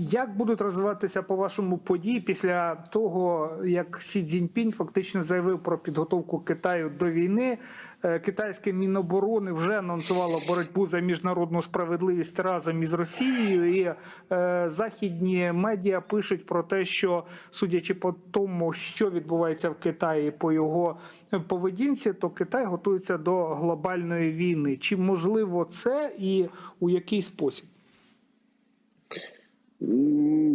Як будуть розвиватися по вашому події після того, як Сі Цзіньпінь фактично заявив про підготовку Китаю до війни? Е, Китайське міноборони вже анонсувало боротьбу за міжнародну справедливість разом із Росією, і е, західні медіа пишуть про те, що судячи по тому, що відбувається в Китаї по його поведінці, то Китай готується до глобальної війни. Чи можливо це і у який спосіб?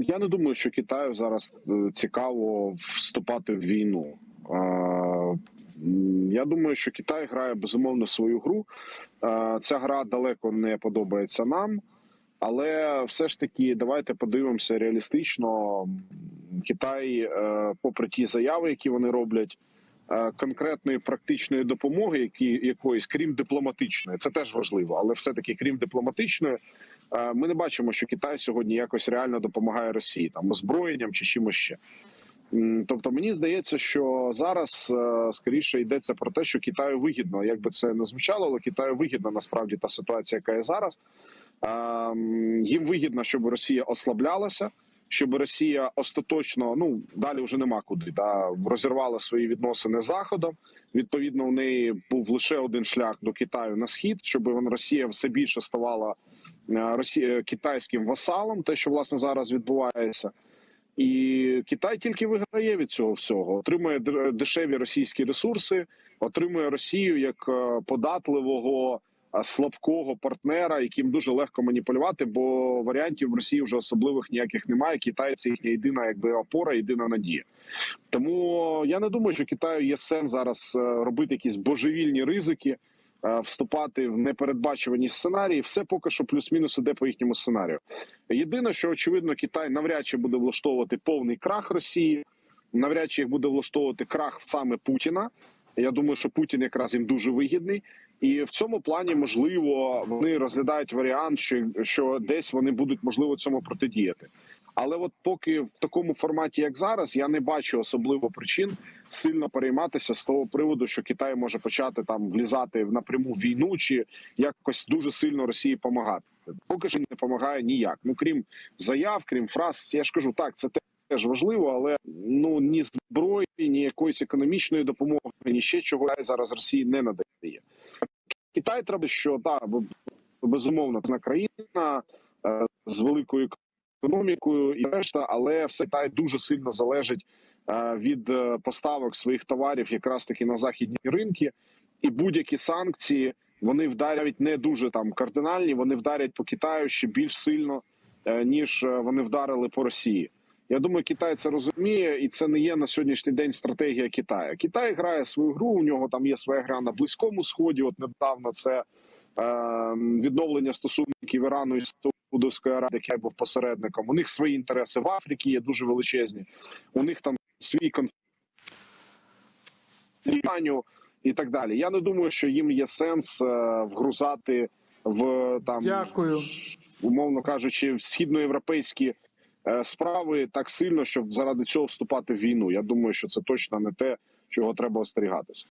Я не думаю, що Китаю зараз е, цікаво вступати в війну. Я думаю, що Китай грає безумовно свою гру. Ця гра далеко не подобається нам, але все ж таки давайте подивимося реалістично. Китай, е, попри ті заяви, які вони роблять, конкретної практичної допомоги, які якоїсь, крім дипломатичної, це теж важливо, але все таки, крім дипломатичної. Е, Ми не бачимо, що Китай сьогодні якось реально допомагає Росії там озброєнням чи чимось ще. Тобто мені здається, що зараз е, скоріше йдеться про те, що Китаю вигідно, як би це не звучало, але Китаю вигідна насправді та ситуація, яка є зараз. Е, Їм вигідно, щоб Росія ослаблялася, щоб Росія остаточно, ну далі вже нема куди, да, розірвала свої відносини з Заходом. Відповідно, у неї був лише один шлях до Китаю на схід, щоб Росія все більше ставала е, Росія китайським васалом, те, що власне зараз відбувається. І Китай тільки виграє від цього всього, отримує дешеві російські ресурси, отримує Росію як е, податливого е, слабкого партнера, яким дуже легко маніпулювати, бо варіантів в Росії вже особливих ніяких немає. Китай це їхня єдина, якби опора, єдина надія. Тому я не думаю, що Китаю є сенс зараз е, робити якісь божевільні ризики, е, вступати в непередбачувані сценарії. Все поки що плюс-мінус іде по їхньому сценарію. Єдине, що очевидно, Китай навряд чи буде влаштовувати повний крах Росії, навряд чи їх буде влаштовувати крах саме Путіна. Я думаю, що Путін якраз їм дуже вигідний, і в цьому плані можливо вони розглядають варіант, що, що десь вони будуть можливо цьому протидіяти. Але от поки в такому форматі, як зараз, я не бачу особливо причин сильно перейматися з того приводу, що Китай може почати там влізати в напряму війну чи якось дуже сильно Росії допомагати. Поки що не допомагає ніяк. Ну крім заяв, крім фраз, я ж кажу, так це теж важливо, але ну ні зброї, ні якоїсь економічної допомоги, ні ще чого зараз Росії не надає. Китай треба, що так, безумовно, це країна е, з великою економікою і решта, але все Китай дуже сильно залежить е, від е, поставок своїх товарів, якраз таки на західні ринки, і будь-які санкції вони вдарять не дуже там кардинальні. Вони вдарять по Китаю ще більш сильно ніж вони вдарили по Росії. Я думаю, Китай це розуміє, і це не є на сьогоднішній день стратегія Китаю. Китай грає свою гру. У нього там є своя гра на близькому сході. От недавно це е, відновлення стосунків Ірану і Саудовської Аравії, який був посередником. У них свої інтереси в Африці є дуже величезні. У них там свій конфлікт і так далі. Я не думаю, що їм є сенс е, вгрузати в там Дякую. умовно кажучи, в східноєвропейські справи так сильно, щоб заради цього вступати в війну. Я думаю, що це точно не те, чого треба остерігатися.